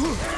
Ugh!